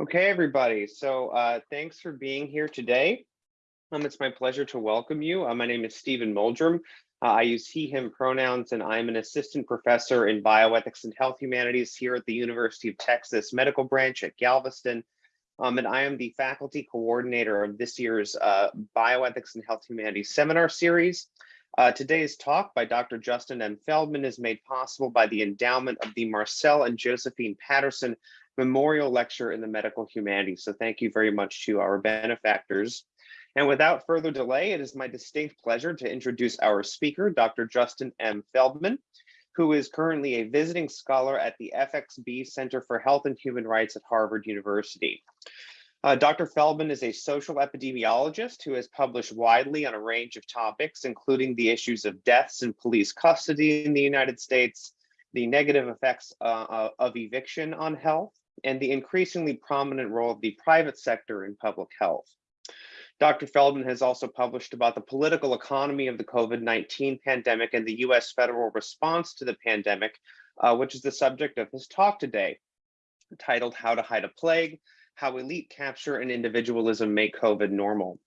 Okay, everybody. So uh, thanks for being here today. Um, it's my pleasure to welcome you. Uh, my name is Stephen Muldrum. Uh, I use he, him pronouns, and I'm an assistant professor in bioethics and health humanities here at the University of Texas Medical Branch at Galveston. Um, and I am the faculty coordinator of this year's uh, Bioethics and Health Humanities seminar series. Uh, today's talk by Dr. Justin M. Feldman is made possible by the endowment of the Marcel and Josephine Patterson Memorial Lecture in the Medical Humanities. So thank you very much to our benefactors. And without further delay, it is my distinct pleasure to introduce our speaker, Dr. Justin M. Feldman, who is currently a visiting scholar at the FXB Center for Health and Human Rights at Harvard University. Uh, Dr. Feldman is a social epidemiologist who has published widely on a range of topics, including the issues of deaths in police custody in the United States, the negative effects uh, of eviction on health, and the increasingly prominent role of the private sector in public health. Dr. Feldman has also published about the political economy of the COVID-19 pandemic and the US federal response to the pandemic, uh, which is the subject of his talk today, titled How to Hide a Plague, How Elite Capture and Individualism Make COVID Normal.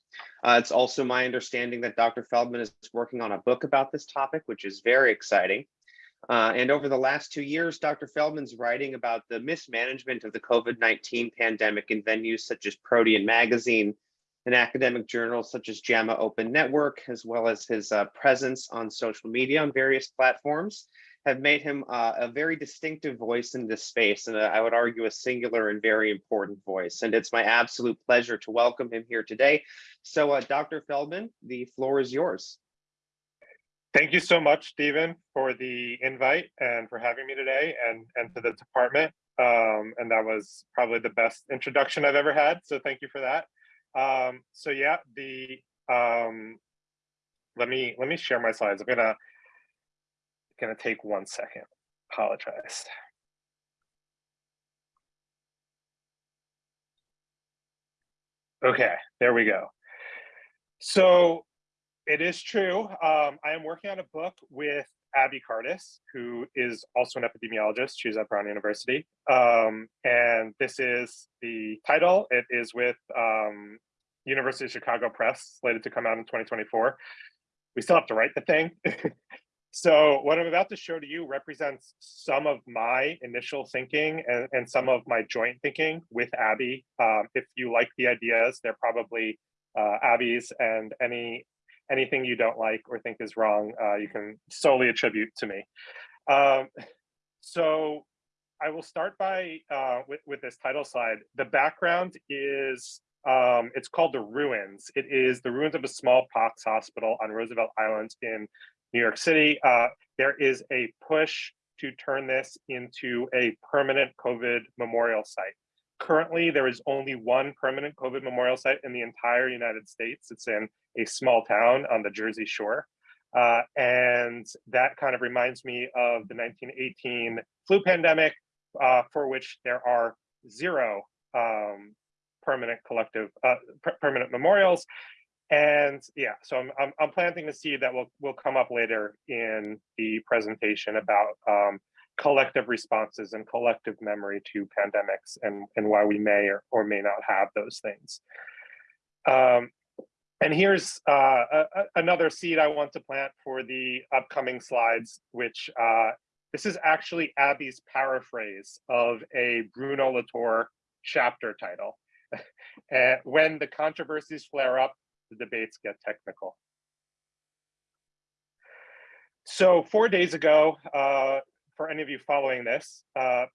Uh, it's also my understanding that Dr. Feldman is working on a book about this topic, which is very exciting. Uh, and over the last two years, Dr. Feldman's writing about the mismanagement of the COVID-19 pandemic in venues such as Protean Magazine and academic journals such as JAMA Open Network, as well as his uh, presence on social media on various platforms, have made him uh, a very distinctive voice in this space, and uh, I would argue a singular and very important voice. And it's my absolute pleasure to welcome him here today. So uh, Dr. Feldman, the floor is yours. Thank you so much, Stephen, for the invite and for having me today and, and to the department. Um, and that was probably the best introduction I've ever had. So thank you for that. Um, so yeah, the um, let me let me share my slides. I'm gonna gonna take one second. Apologize. Okay, there we go. So it is true. Um, I am working on a book with Abby Cartus, who is also an epidemiologist. She's at Brown University. Um, and this is the title. It is with um, University of Chicago Press, slated to come out in 2024. We still have to write the thing. so what I'm about to show to you represents some of my initial thinking and, and some of my joint thinking with Abby. Um, if you like the ideas, they're probably uh, Abby's and any anything you don't like or think is wrong, uh, you can solely attribute to me. Um, so I will start by uh, with, with this title slide. The background is, um, it's called The Ruins. It is the ruins of a smallpox hospital on Roosevelt Island in New York City. Uh, there is a push to turn this into a permanent COVID memorial site. Currently, there is only one permanent COVID memorial site in the entire United States. It's in a small town on the Jersey Shore. Uh, and that kind of reminds me of the 1918 flu pandemic, uh, for which there are zero um, permanent collective, uh, permanent memorials. And yeah, so I'm, I'm, I'm, planting the seed that will, will come up later in the presentation about um, collective responses and collective memory to pandemics and, and why we may or, or may not have those things. Um, and here's uh, a, another seed I want to plant for the upcoming slides, which uh, this is actually Abby's paraphrase of a Bruno Latour chapter title. uh, when the controversies flare up, the debates get technical. So four days ago, uh, for any of you following this, uh,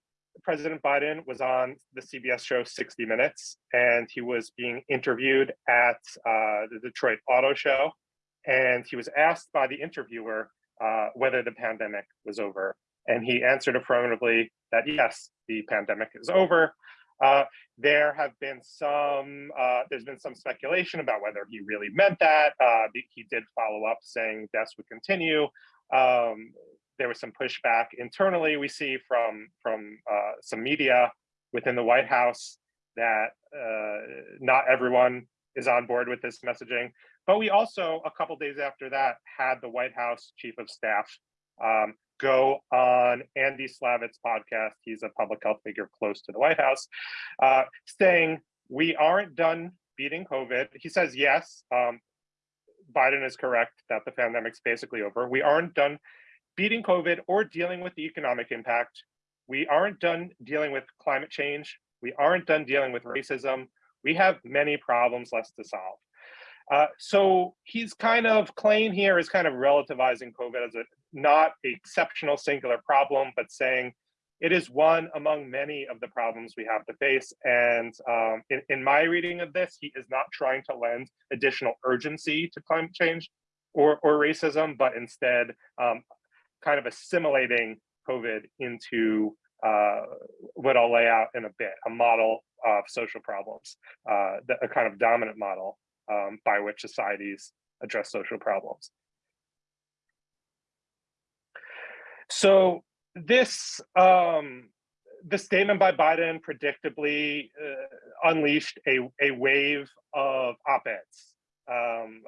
President Biden was on the CBS show 60 Minutes, and he was being interviewed at uh, the Detroit Auto Show. And he was asked by the interviewer uh, whether the pandemic was over. And he answered affirmatively that yes, the pandemic is over. Uh, there have been some, uh, there's been some speculation about whether he really meant that. Uh, he did follow up saying deaths would continue. Um, there was some pushback internally we see from from uh, some media within the White House that uh, not everyone is on board with this messaging. But we also, a couple days after that, had the White House chief of staff um, go on Andy Slavitt's podcast. He's a public health figure close to the White House, uh, saying we aren't done beating COVID. He says, yes, um, Biden is correct that the pandemic's basically over. We aren't done beating COVID or dealing with the economic impact. We aren't done dealing with climate change. We aren't done dealing with racism. We have many problems left to solve. Uh, so he's kind of claim here is kind of relativizing COVID as a not exceptional singular problem, but saying it is one among many of the problems we have to face. And um, in, in my reading of this, he is not trying to lend additional urgency to climate change or, or racism, but instead um, kind of assimilating COVID into uh, what I'll lay out in a bit, a model of social problems, uh, a kind of dominant model um, by which societies address social problems. So this um, the statement by Biden predictably uh, unleashed a, a wave of op-eds, um,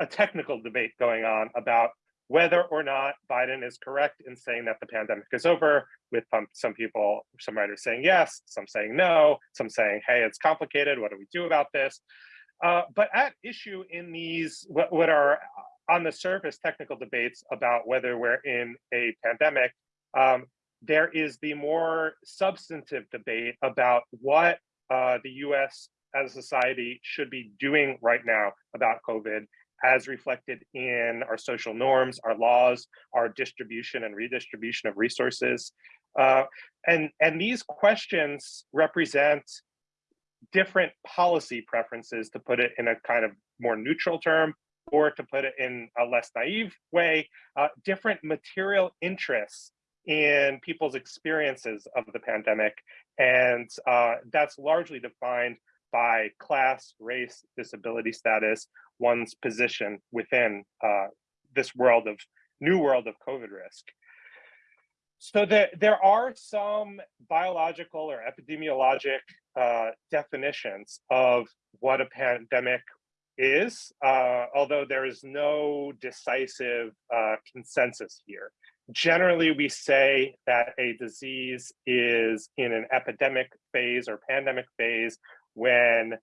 a technical debate going on about whether or not Biden is correct in saying that the pandemic is over, with some people, some writers saying yes, some saying no, some saying, hey, it's complicated, what do we do about this? Uh, but at issue in these, what, what are on the surface technical debates about whether we're in a pandemic, um, there is the more substantive debate about what uh, the US as a society should be doing right now about COVID as reflected in our social norms, our laws, our distribution and redistribution of resources. Uh, and, and these questions represent different policy preferences, to put it in a kind of more neutral term, or to put it in a less naive way, uh, different material interests in people's experiences of the pandemic. And uh, that's largely defined by class, race, disability status, one's position within uh, this world of new world of COVID risk. So there, there are some biological or epidemiologic uh, definitions of what a pandemic is, uh, although there is no decisive uh, consensus here. Generally, we say that a disease is in an epidemic phase or pandemic phase when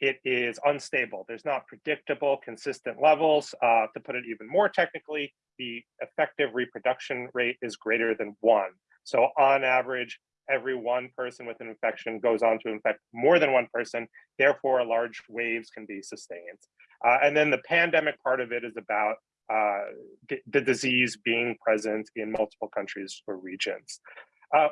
it is unstable. There's not predictable, consistent levels. Uh, to put it even more technically, the effective reproduction rate is greater than one. So on average, every one person with an infection goes on to infect more than one person. Therefore, large waves can be sustained. Uh, and then the pandemic part of it is about uh, the, disease being present in multiple countries or regions. Uh,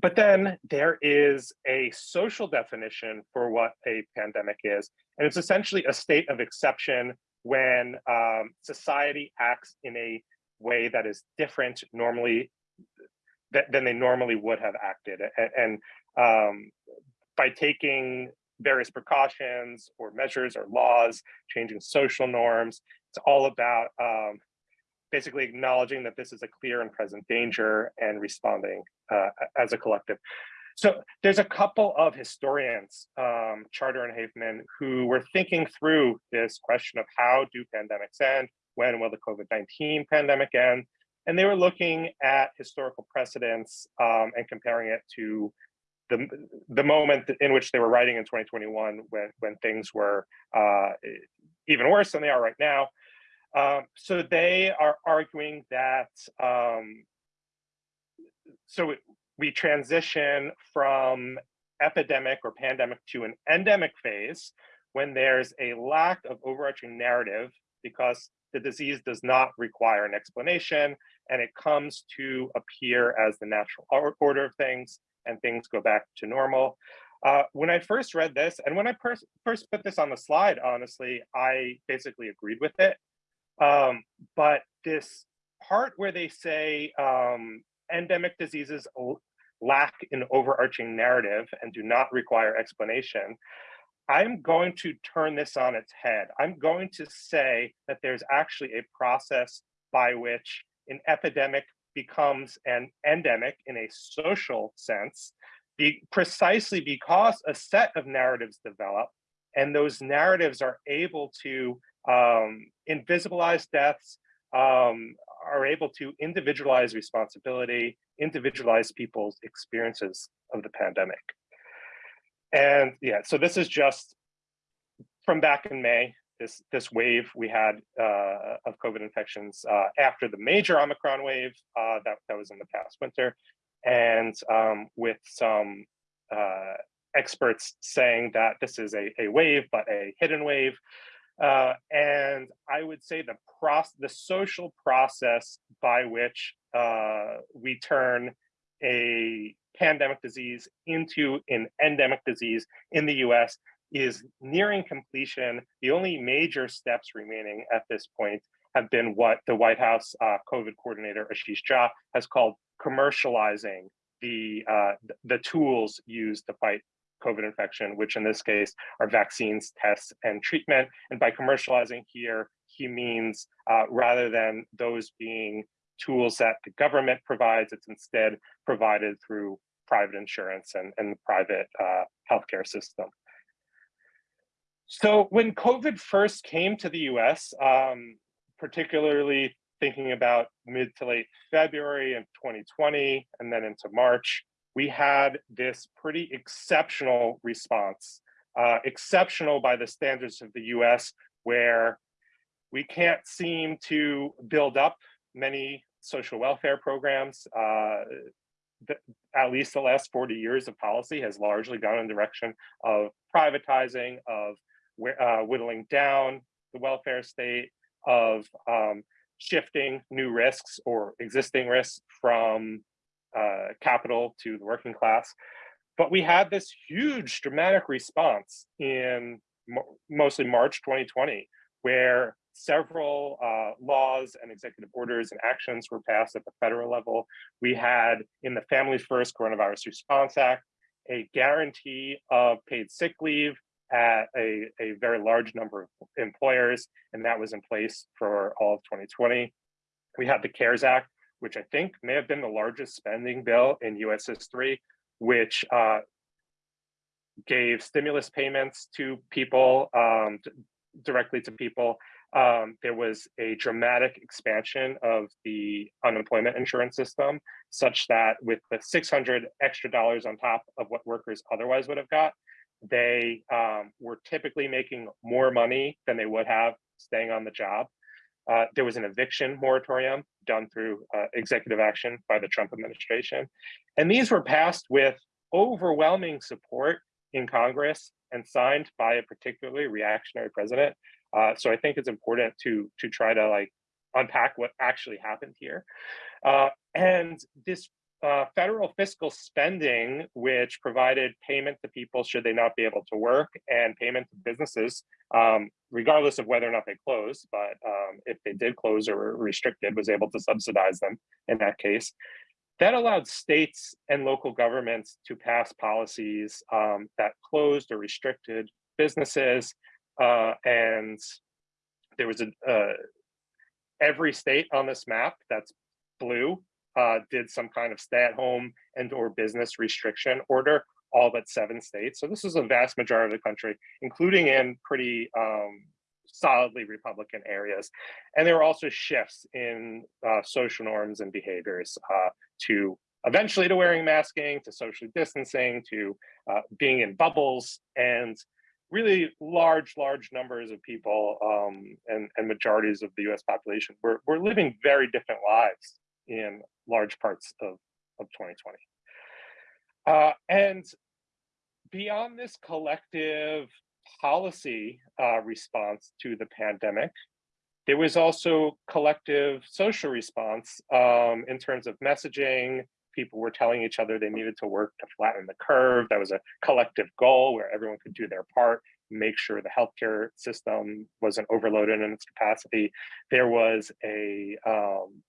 but then there is a social definition for what a pandemic is. And it's essentially a state of exception when um, society acts in a way that is different normally th than they normally would have acted. And, and um, by taking various precautions or measures or laws, changing social norms, it's all about um, basically acknowledging that this is a clear and present danger and responding uh, as a collective. So there's a couple of historians, um, Charter and Havemann, who were thinking through this question of how do pandemics end? When will the COVID-19 pandemic end? And they were looking at historical precedents um, and comparing it to the, the moment in which they were writing in 2021 when, when things were uh, even worse than they are right now. Um, so they are arguing that um, so we transition from epidemic or pandemic to an endemic phase when there's a lack of overarching narrative because the disease does not require an explanation and it comes to appear as the natural order of things and things go back to normal. Uh, when I first read this and when I first put this on the slide, honestly, I basically agreed with it. Um, but this part where they say um, endemic diseases lack an overarching narrative and do not require explanation, I'm going to turn this on its head. I'm going to say that there's actually a process by which an epidemic becomes an endemic in a social sense, be, precisely because a set of narratives develop and those narratives are able to um, invisibilize deaths, um, are able to individualize responsibility, individualize people's experiences of the pandemic. And yeah, so this is just from back in May, this this wave we had uh, of COVID infections uh, after the major Omicron wave uh, that, that was in the past winter, and um, with some uh, experts saying that this is a, a wave, but a hidden wave. Uh, and I would say the process, the social process by which uh, we turn a pandemic disease into an endemic disease in the US is nearing completion. The only major steps remaining at this point have been what the White House uh, COVID coordinator Ashish Jha has called commercializing the uh, the tools used to fight COVID infection, which in this case are vaccines, tests, and treatment. And by commercializing here, he means uh, rather than those being tools that the government provides, it's instead provided through private insurance and, and the private uh, healthcare system. So when COVID first came to the US, um, particularly thinking about mid to late February in 2020 and then into March, we had this pretty exceptional response, uh, exceptional by the standards of the US, where we can't seem to build up many social welfare programs. Uh, the, at least the last 40 years of policy has largely gone in the direction of privatizing, of uh, whittling down the welfare state, of um, shifting new risks or existing risks from uh, capital to the working class. But we had this huge dramatic response in mostly March 2020, where several uh, laws and executive orders and actions were passed at the federal level. We had in the Family First Coronavirus Response Act, a guarantee of paid sick leave at a, a very large number of employers, and that was in place for all of 2020. We had the CARES Act, which I think may have been the largest spending bill in US history, which uh, gave stimulus payments to people, um, directly to people. Um, there was a dramatic expansion of the unemployment insurance system, such that with the 600 extra dollars on top of what workers otherwise would have got, they um, were typically making more money than they would have staying on the job. Uh, there was an eviction moratorium done through uh, executive action by the Trump administration. And these were passed with overwhelming support in Congress and signed by a particularly reactionary president. Uh, so I think it's important to, to try to like unpack what actually happened here. Uh, and this uh, federal fiscal spending, which provided payment to people should they not be able to work and payment to businesses, um, regardless of whether or not they closed, but um, if they did close or were restricted, was able to subsidize them in that case. That allowed states and local governments to pass policies um, that closed or restricted businesses. Uh, and there was a, uh, every state on this map that's blue uh, did some kind of stay at home and or business restriction order, all but seven states. So this is a vast majority of the country, including in pretty um, solidly Republican areas. And there were also shifts in uh, social norms and behaviors uh, to eventually to wearing masking, to social distancing, to uh, being in bubbles, and really large, large numbers of people um, and, and majorities of the US population were, were living very different lives in large parts of, of 2020. Uh, and beyond this collective policy uh, response to the pandemic, there was also collective social response um, in terms of messaging. People were telling each other they needed to work to flatten the curve. That was a collective goal where everyone could do their part, make sure the healthcare system wasn't overloaded in its capacity. There was a um,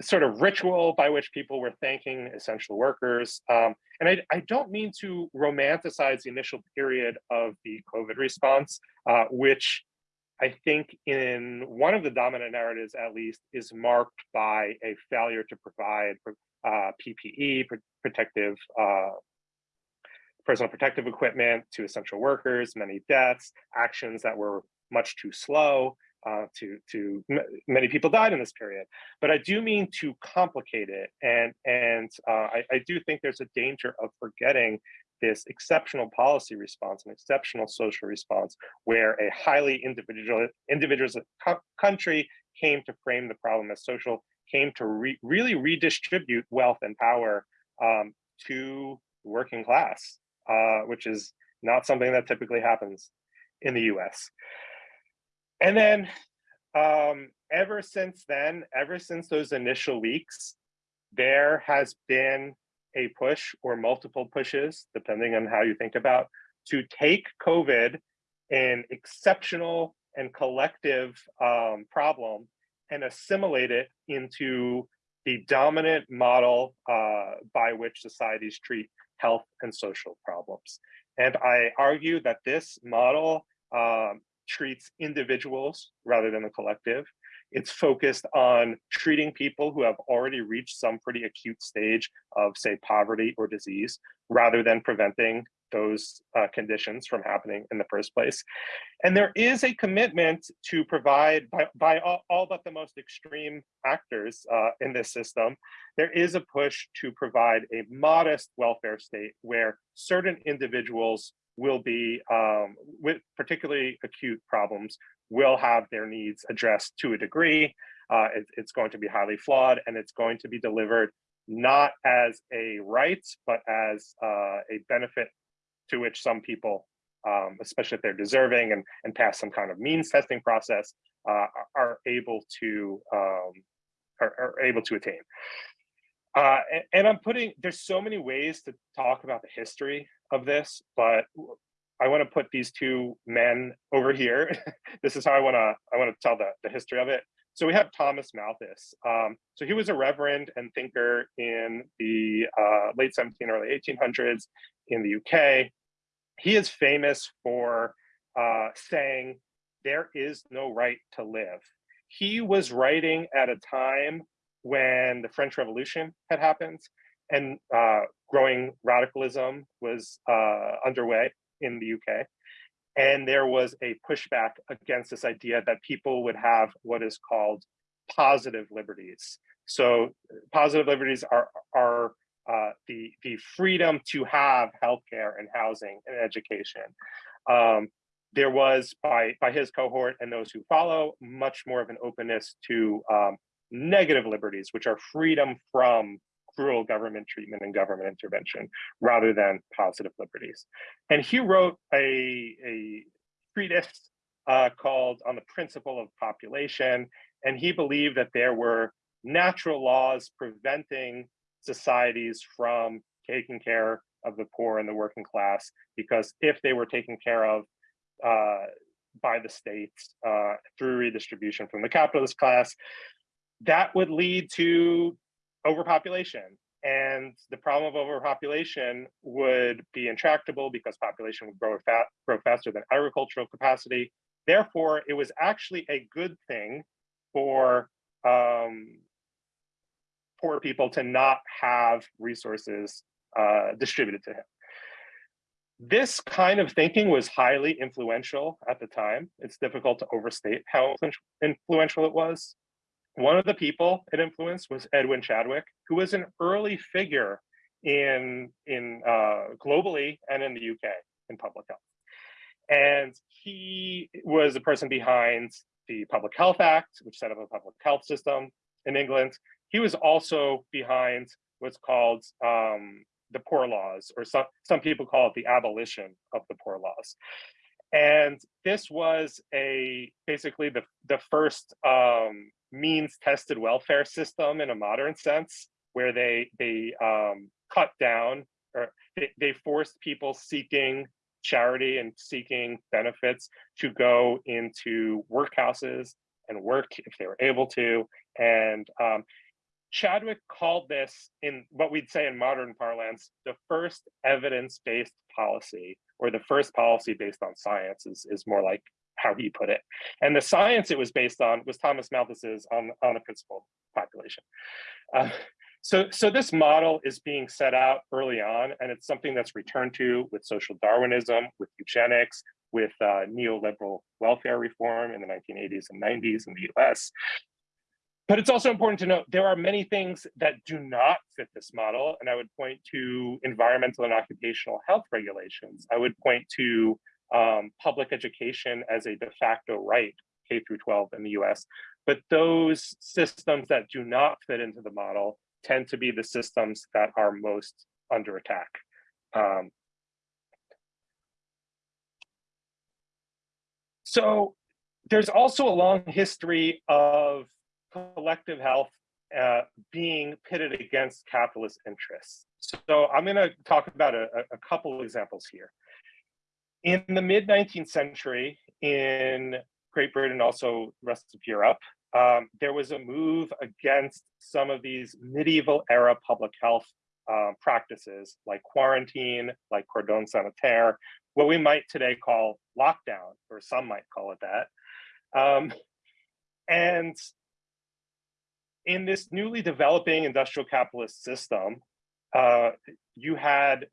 sort of ritual by which people were thanking essential workers. Um, and I, I, don't mean to romanticize the initial period of the COVID response, uh, which I think in one of the dominant narratives, at least, is marked by a failure to provide uh, PPE, protective, uh, personal protective equipment to essential workers, many deaths, actions that were much too slow. Uh, to to many people died in this period. But I do mean to complicate it, and and uh, I, I do think there's a danger of forgetting this exceptional policy response, an exceptional social response, where a highly individual individuals country came to frame the problem as social, came to re really redistribute wealth and power um, to working class, uh, which is not something that typically happens in the US. And then um, ever since then, ever since those initial weeks, there has been a push or multiple pushes, depending on how you think about, to take COVID, an exceptional and collective um, problem, and assimilate it into the dominant model uh, by which societies treat health and social problems. And I argue that this model um, treats individuals rather than the collective. It's focused on treating people who have already reached some pretty acute stage of, say, poverty or disease, rather than preventing those uh, conditions from happening in the first place. And there is a commitment to provide, by, by all, all, but the most extreme actors uh, in this system, there is a push to provide a modest welfare state where certain individuals will be, um, with particularly acute problems, will have their needs addressed to a degree. Uh, it, it's going to be highly flawed and it's going to be delivered not as a right, but as uh, a benefit to which some people, um, especially if they're deserving and, and pass some kind of means testing process, uh, are able to um, are, are, able to attain. Uh, and, and, I'm putting, there's so many ways to talk about the history of this, but I want to put these two men over here. this is how I want to I want to tell the, the history of it. So we have Thomas Malthus. Um, so he was a reverend and thinker in the uh, late 17, early 1800s in the UK he is famous for uh, saying there is no right to live. He was writing at a time when the French Revolution had happened and uh, growing radicalism was uh, underway in the UK. And there was a pushback against this idea that people would have what is called positive liberties. So positive liberties are, are uh, the, the freedom to have healthcare and housing and education. Um, there was, by, by his cohort and those who follow, much more of an openness to um, negative liberties, which are freedom from cruel government treatment and government intervention, rather than positive liberties. And he wrote a, a treatise uh, called On the Principle of Population, and he believed that there were natural laws preventing societies from taking care of the poor and the working class because if they were taken care of uh, by the states uh, through redistribution from the capitalist class, that would lead to overpopulation. And the problem of overpopulation would be intractable because population would grow, fa grow faster than agricultural capacity. Therefore, it was actually a good thing for um, poor people to not have resources uh, distributed to him. This kind of thinking was highly influential at the time. It's difficult to overstate how influential it was. One of the people it influenced was Edwin Chadwick, who was an early figure in, in uh, globally and in the UK in public health. And he was the person behind the Public Health Act, which set up a public health system in England. He was also behind what's called um, the Poor Laws, or some, some people call it the abolition of the Poor Laws. And this was a basically the, the first um, means tested welfare system in a modern sense, where they, they um, cut down or they, they forced people seeking charity and seeking benefits to go into workhouses and work if they were able to. And um, Chadwick called this in what we'd say in modern parlance, the first evidence-based policy or the first policy based on science is, is more like how he put it. And the science it was based on was Thomas Malthus's on, on the principle population. Uh, so, so this model is being set out early on, and it's something that's returned to with social Darwinism, with eugenics, with uh, neoliberal welfare reform in the 1980s and 90s in the US. But it's also important to note there are many things that do not fit this model. And I would point to environmental and occupational health regulations. I would point to um, public education as a de facto right, K through 12 in the US. But those systems that do not fit into the model tend to be the systems that are most under attack. Um, so there's also a long history of collective health uh, being pitted against capitalist interests. So I'm going to talk about a, a couple examples here. In the mid 19th century, in Great Britain, also rest of Europe, um, there was a move against some of these medieval era public health uh, practices like quarantine, like cordon sanitaire, what we might today call lockdown, or some might call it that. Um, and in this newly developing industrial capitalist system, uh, you had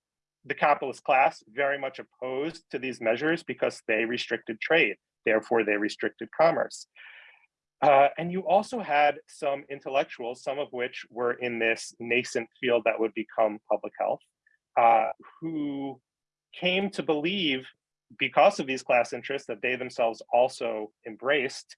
the capitalist class very much opposed to these measures because they restricted trade, therefore they restricted commerce. Uh, and you also had some intellectuals, some of which were in this nascent field that would become public health, uh, who came to believe because of these class interests that they themselves also embraced,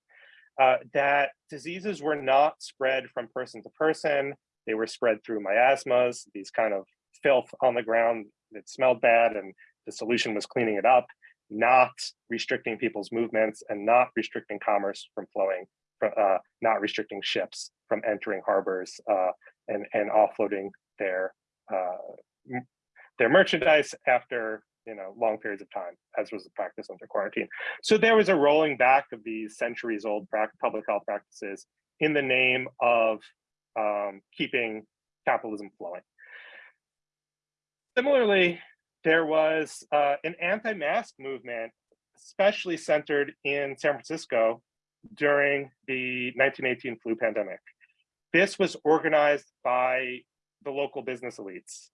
uh, that diseases were not spread from person to person. They were spread through miasmas, these kind of filth on the ground that smelled bad and the solution was cleaning it up, not restricting people's movements and not restricting commerce from flowing uh, not restricting ships from entering harbors uh, and, and offloading their uh, their merchandise after you know long periods of time, as was the practice under quarantine. So there was a rolling back of these centuries old public health practices in the name of um, keeping capitalism flowing. Similarly, there was uh, an anti-mask movement, especially centered in San Francisco during the 1918 flu pandemic. This was organized by the local business elites.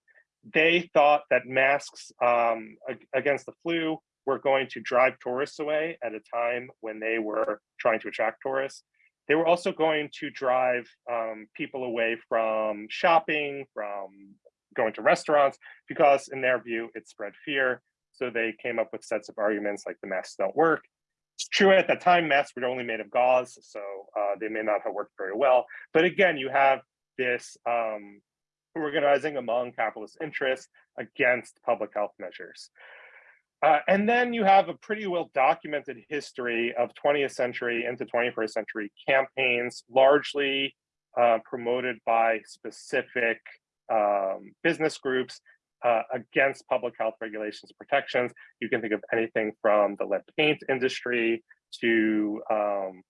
They thought that masks um, against the flu were going to drive tourists away at a time when they were trying to attract tourists. They were also going to drive um, people away from shopping, from going to restaurants, because in their view, it spread fear. So they came up with sets of arguments like the masks don't work it's true at that time, masks were only made of gauze, so uh, they may not have worked very well. But again, you have this um, organizing among capitalist interests against public health measures. Uh, and then you have a pretty well documented history of 20th century into 21st century campaigns, largely uh, promoted by specific um, business groups uh, against public health regulations protections. You can think of anything from the lead paint industry to um,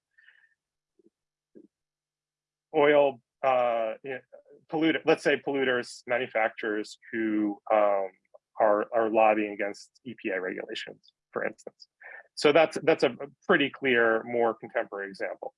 oil uh, polluter, let's say polluters, manufacturers who um, are, are lobbying against EPA regulations, for instance. So that's that's a pretty clear, more contemporary example.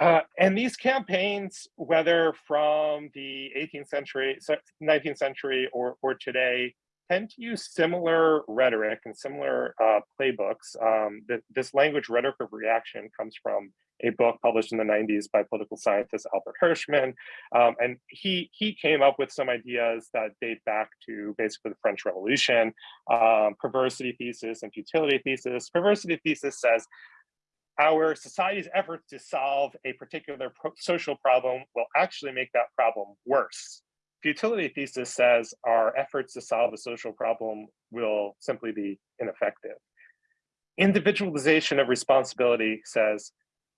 Uh, and these campaigns, whether from the 18th century, 19th century, or, or today, tend to use similar rhetoric and similar uh, playbooks. Um, this language rhetoric of reaction comes from a book published in the 90s by political scientist Albert Hirschman. Um, and he, he came up with some ideas that date back to basically the French Revolution, um, perversity thesis and futility thesis. Perversity thesis says our society's efforts to solve a particular pro social problem will actually make that problem worse. Futility thesis says our efforts to solve a social problem will simply be ineffective. Individualization of responsibility says,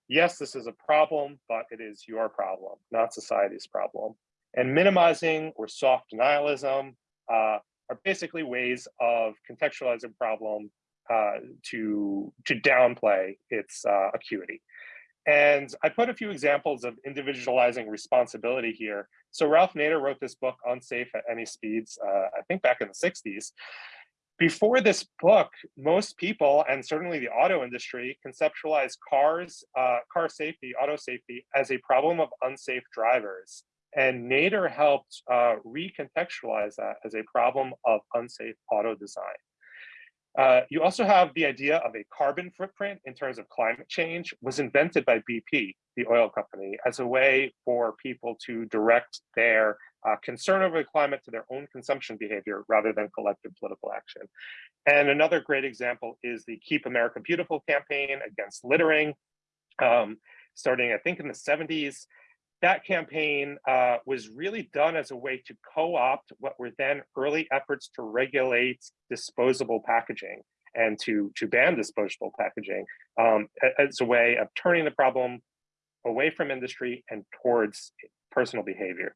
yes, this is a problem, but it is your problem, not society's problem. And minimizing or soft denialism uh, are basically ways of contextualizing a problem uh, to to downplay its uh, acuity. And I put a few examples of individualizing responsibility here. So Ralph Nader wrote this book, Unsafe at Any Speeds, uh, I think back in the 60s. Before this book, most people, and certainly the auto industry, conceptualized cars, uh, car safety, auto safety, as a problem of unsafe drivers. And Nader helped uh, recontextualize that as a problem of unsafe auto design. Uh, you also have the idea of a carbon footprint in terms of climate change was invented by BP, the oil company, as a way for people to direct their uh, concern over the climate to their own consumption behavior rather than collective political action. And another great example is the Keep America Beautiful campaign against littering, um, starting I think in the 70s that campaign uh, was really done as a way to co-opt what were then early efforts to regulate disposable packaging and to, to ban disposable packaging um, as a way of turning the problem away from industry and towards personal behavior.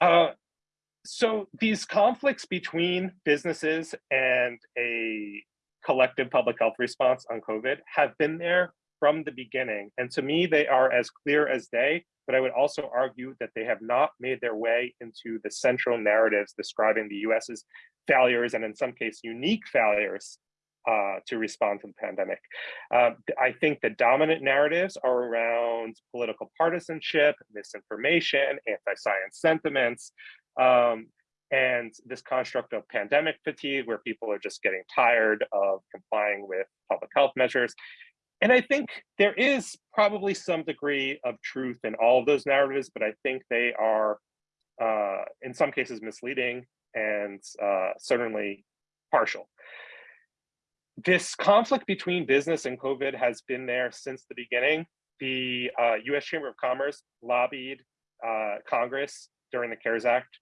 Uh, so these conflicts between businesses and a collective public health response on COVID have been there from the beginning. And to me, they are as clear as day, but I would also argue that they have not made their way into the central narratives describing the US's failures and in some case unique failures uh, to respond to the pandemic. Uh, I think the dominant narratives are around political partisanship, misinformation, anti-science sentiments, um, and this construct of pandemic fatigue where people are just getting tired of complying with public health measures. And I think there is probably some degree of truth in all of those narratives, but I think they are uh, in some cases misleading and uh, certainly partial. This conflict between business and COVID has been there since the beginning. The uh, US Chamber of Commerce lobbied uh, Congress during the CARES Act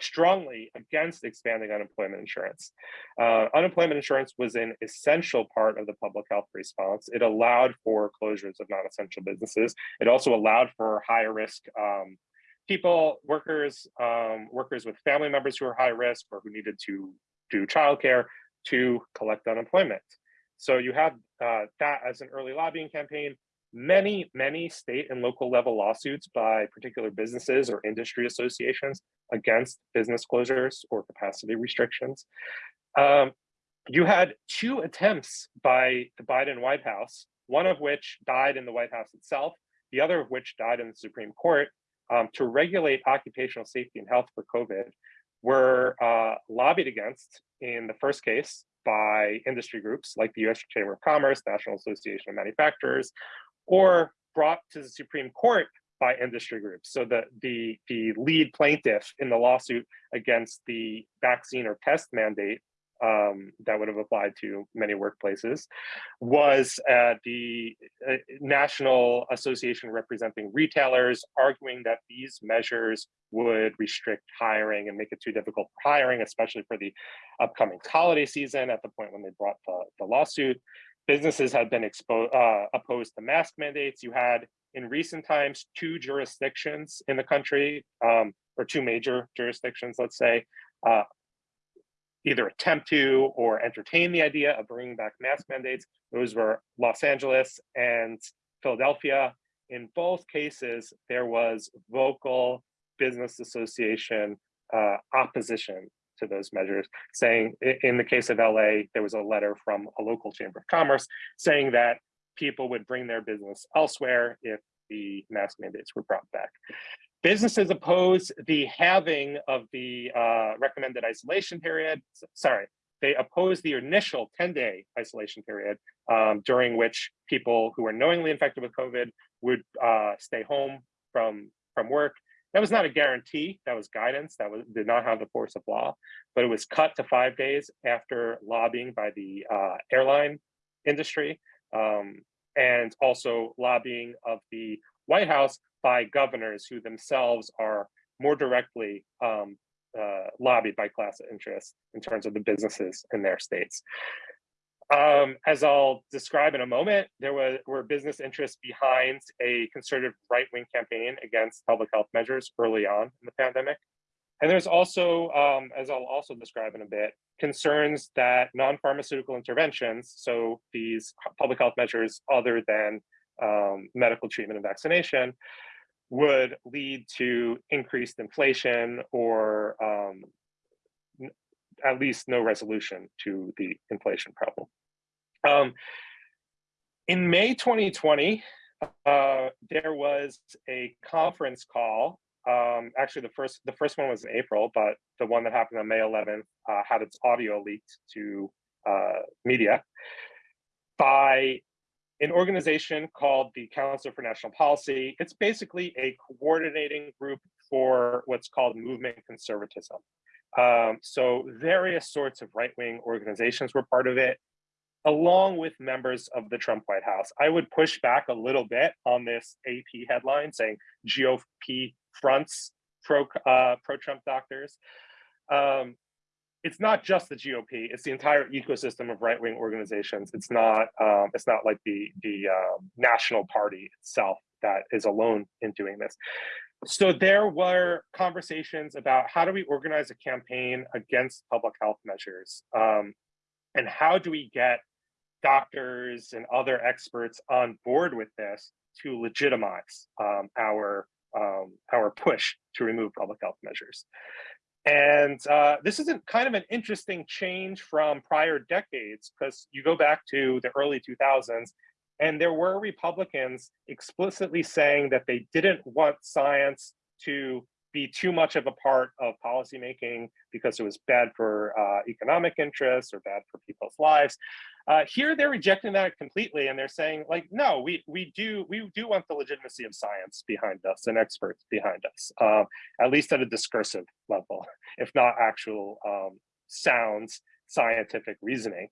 strongly against expanding unemployment insurance. Uh, unemployment insurance was an essential part of the public health response. It allowed for closures of non-essential businesses. It also allowed for higher risk um, people, workers, um, workers with family members who are high risk or who needed to do childcare to collect unemployment. So you have uh, that as an early lobbying campaign many, many state and local level lawsuits by particular businesses or industry associations against business closures or capacity restrictions. Um, you had two attempts by the Biden White House, one of which died in the White House itself, the other of which died in the Supreme Court um, to regulate occupational safety and health for COVID were uh, lobbied against in the first case by industry groups like the US Chamber of Commerce, National Association of Manufacturers, or brought to the Supreme Court by industry groups. So the, the, the lead plaintiff in the lawsuit against the vaccine or test mandate um, that would have applied to many workplaces was uh, the uh, National Association representing retailers arguing that these measures would restrict hiring and make it too difficult for hiring, especially for the upcoming holiday season at the point when they brought the, the lawsuit businesses have been exposed uh, opposed to mask mandates. You had in recent times two jurisdictions in the country, um, or two major jurisdictions, let's say, uh, either attempt to or entertain the idea of bringing back mask mandates. Those were Los Angeles and Philadelphia. In both cases, there was vocal business association uh, opposition to those measures, saying in the case of LA, there was a letter from a local chamber of commerce saying that people would bring their business elsewhere if the mask mandates were brought back. Businesses oppose the halving of the uh, recommended isolation period. Sorry, they oppose the initial 10-day isolation period um, during which people who were knowingly infected with COVID would uh, stay home from, from work that was not a guarantee, that was guidance, that was did not have the force of law, but it was cut to five days after lobbying by the uh, airline industry um, and also lobbying of the White House by governors who themselves are more directly um, uh, lobbied by class interests in terms of the businesses in their states. Um, as I'll describe in a moment, there were, were business interests behind a conservative right-wing campaign against public health measures early on in the pandemic. And there's also, um, as I'll also describe in a bit, concerns that non-pharmaceutical interventions, so these public health measures other than um, medical treatment and vaccination, would lead to increased inflation or um, at least no resolution to the inflation problem. Um, in May 2020, uh, there was a conference call Um, actually, the first the first one was in April, but the one that happened on May 11th uh, had its audio leaked to uh, media by an organization called the Council for National Policy. It's basically a coordinating group for what's called movement conservatism. Um, so various sorts of right-wing organizations were part of it, along with members of the Trump White House. I would push back a little bit on this AP headline saying GOP fronts pro uh, pro Trump doctors. Um, it's not just the GOP; it's the entire ecosystem of right wing organizations. It's not um, it's not like the the um, national party itself that is alone in doing this. So there were conversations about how do we organize a campaign against public health measures, um, and how do we get doctors and other experts on board with this to legitimize um, our um, our push to remove public health measures. And uh, this is a, kind of an interesting change from prior decades because you go back to the early 2000s and there were Republicans explicitly saying that they didn't want science to be too much of a part of policymaking because it was bad for uh, economic interests or bad for people's lives. Uh, here they're rejecting that completely and they're saying like, no, we, we, do, we do want the legitimacy of science behind us and experts behind us, um, at least at a discursive level, if not actual um, sounds scientific reasoning.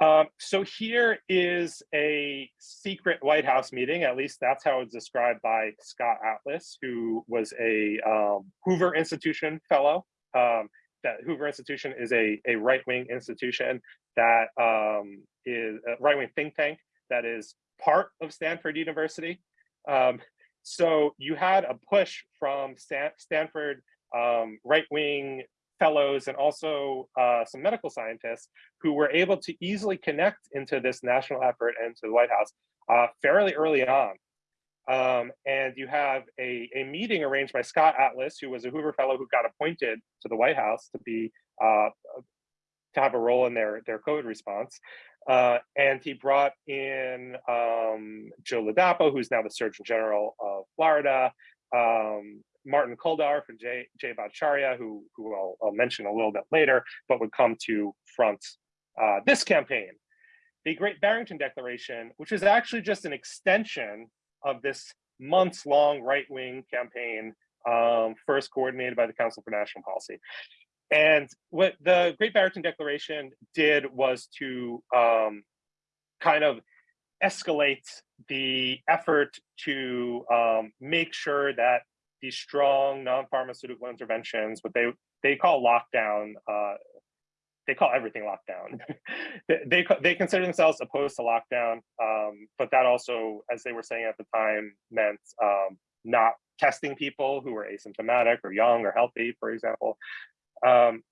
Um, so here is a secret White House meeting, at least that's how it's described by Scott Atlas, who was a um, Hoover Institution fellow. Um, that Hoover Institution is a, a right-wing institution that um, is a right-wing think tank that is part of Stanford University. Um, so you had a push from Stan Stanford um, right-wing fellows and also uh, some medical scientists who were able to easily connect into this national effort and to the White House uh, fairly early on. Um, and you have a, a meeting arranged by Scott Atlas, who was a Hoover Fellow who got appointed to the White House to be uh, to have a role in their their COVID response. Uh, and he brought in um, Joe Ladapo, who's now the Surgeon General of Florida, um, Martin Kulldorff and Jay, Jay Bhattacharya, who, who I'll, I'll, mention a little bit later, but would come to front uh, this campaign. The Great Barrington Declaration, which is actually just an extension of this months long right wing campaign, um, first coordinated by the Council for National Policy. And what the Great Barrington Declaration did was to um, kind of escalate the effort to um, make sure that these strong non-pharmaceutical interventions, what they they call lockdown, uh, they call everything lockdown. they, they, they consider themselves opposed to lockdown, um, but that also, as they were saying at the time, meant um, not testing people who were asymptomatic or young or healthy, for example. Um,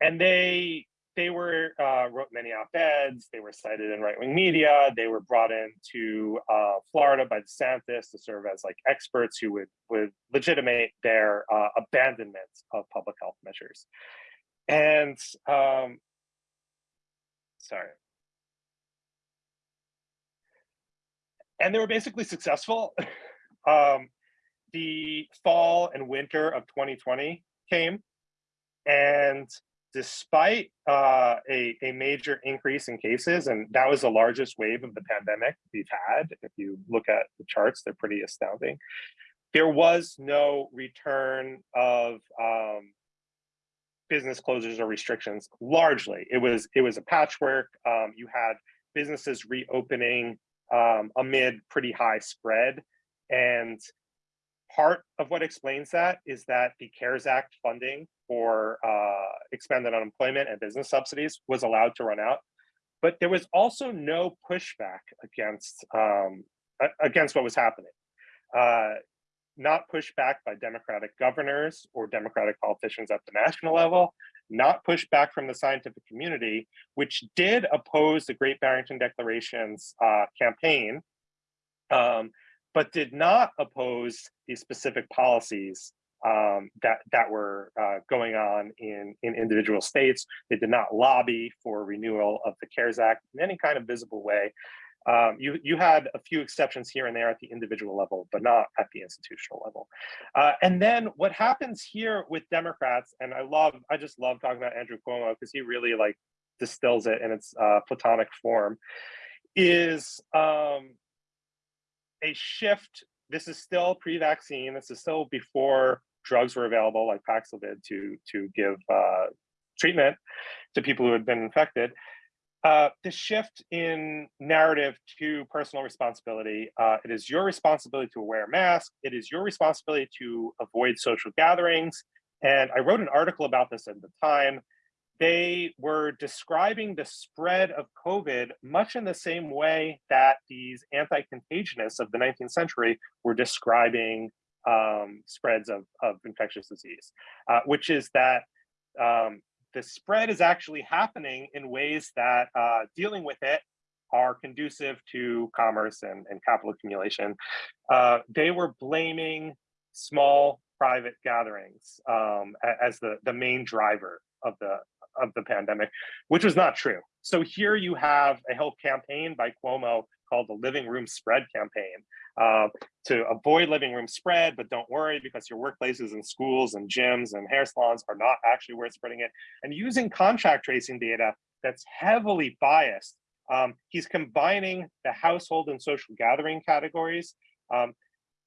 and they they were uh, wrote many op-eds. They were cited in right-wing media. They were brought into uh, Florida by DeSantis to serve as like experts who would would legitimate their uh, abandonment of public health measures. And um, sorry. And they were basically successful. um, the fall and winter of 2020 came and despite uh, a, a major increase in cases, and that was the largest wave of the pandemic we've had. If you look at the charts, they're pretty astounding. There was no return of um, business closures or restrictions largely it was it was a patchwork um, you had businesses reopening um, amid pretty high spread and part of what explains that is that the cares act funding for uh, expanded unemployment and business subsidies was allowed to run out. But there was also no pushback against um, against what was happening. Uh, not pushed back by Democratic governors or Democratic politicians at the national level, not pushed back from the scientific community, which did oppose the Great Barrington Declaration's uh, campaign, um, but did not oppose the specific policies um, that that were uh, going on in in individual states. They did not lobby for renewal of the CARES Act in any kind of visible way. Um, you, you had a few exceptions here and there at the individual level, but not at the institutional level. Uh, and then what happens here with Democrats, and I love, I just love talking about Andrew Cuomo because he really like distills it in its uh, platonic form, is um, a shift. This is still pre-vaccine. This is still before drugs were available like Paxlovid to, to give uh, treatment to people who had been infected. Uh, the shift in narrative to personal responsibility. Uh, it is your responsibility to wear a mask. It is your responsibility to avoid social gatherings. And I wrote an article about this at the time. They were describing the spread of COVID much in the same way that these anti-contagionists of the 19th century were describing um, spreads of, of infectious disease, uh, which is that um, the spread is actually happening in ways that uh, dealing with it are conducive to commerce and, and capital accumulation. Uh, they were blaming small private gatherings um, as the, the main driver of the of the pandemic, which was not true. So here you have a health campaign by Cuomo called the Living Room Spread campaign uh, to avoid living room spread, but don't worry because your workplaces and schools and gyms and hair salons are not actually worth spreading it. And using contact tracing data that's heavily biased, um, he's combining the household and social gathering categories. Um,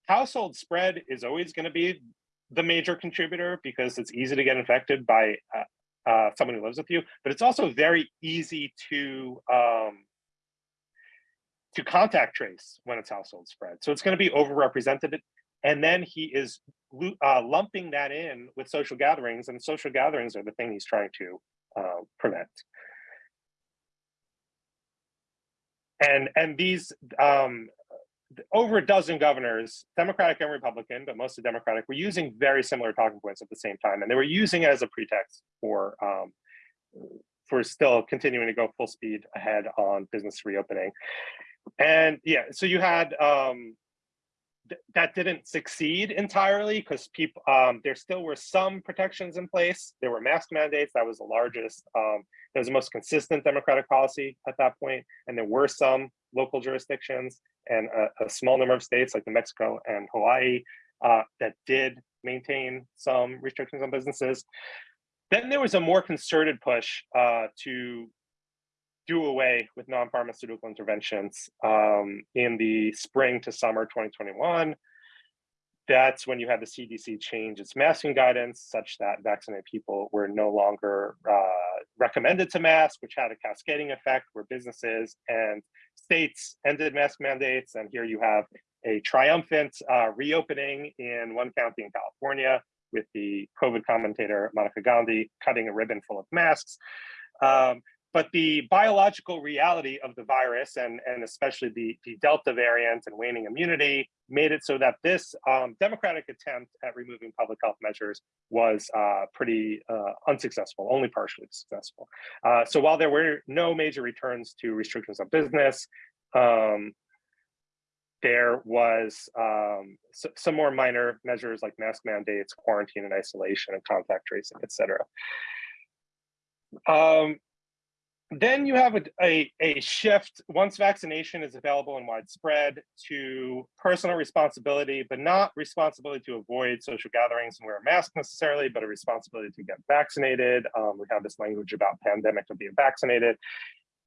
household spread is always going to be the major contributor because it's easy to get infected by uh, uh, someone who lives with you, but it's also very easy to um, to contact trace when it's household spread. So it's going to be overrepresented. And then he is uh, lumping that in with social gatherings and social gatherings are the thing he's trying to uh, prevent. And, and these, um, over a dozen governors, Democratic and Republican, but mostly Democratic, were using very similar talking points at the same time. And they were using it as a pretext for, um, for still continuing to go full speed ahead on business reopening and yeah, so you had um, th that didn't succeed entirely because people um, there still were some protections in place. There were mask mandates. That was the largest. Um, that was the most consistent Democratic policy at that point, and there were some local jurisdictions and a, a small number of states like New Mexico and Hawaii uh, that did maintain some restrictions on businesses. Then there was a more concerted push uh, to do away with non-pharmaceutical interventions um, in the spring to summer 2021. That's when you had the CDC change its masking guidance such that vaccinated people were no longer uh, recommended to mask, which had a cascading effect where businesses and states ended mask mandates. And here you have a triumphant uh, reopening in one county in California with the COVID commentator Monica Gandhi cutting a ribbon full of masks. Um, but the biological reality of the virus and, and especially the, the Delta variant and waning immunity made it so that this um, democratic attempt at removing public health measures was uh, pretty uh, unsuccessful, only partially successful. Uh, so while there were no major returns to restrictions on business, um, there was um, some more minor measures like mask mandates, quarantine and isolation, and contact tracing, et cetera. Um, then you have a, a, a, shift once vaccination is available and widespread to personal responsibility, but not responsibility to avoid social gatherings and wear a mask necessarily, but a responsibility to get vaccinated. Um, we have this language about pandemic of being vaccinated.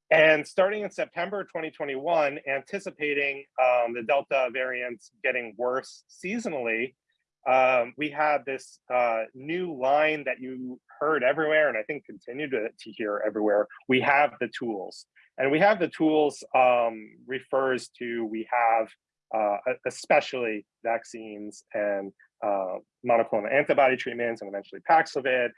And starting in September 2021, anticipating um, the Delta variant getting worse seasonally, um, we had this uh, new line that you heard everywhere and I think continue to, to hear everywhere. We have the tools and we have the tools um, refers to we have uh, especially vaccines and uh, monoclonal antibody treatments and eventually Paxlovid.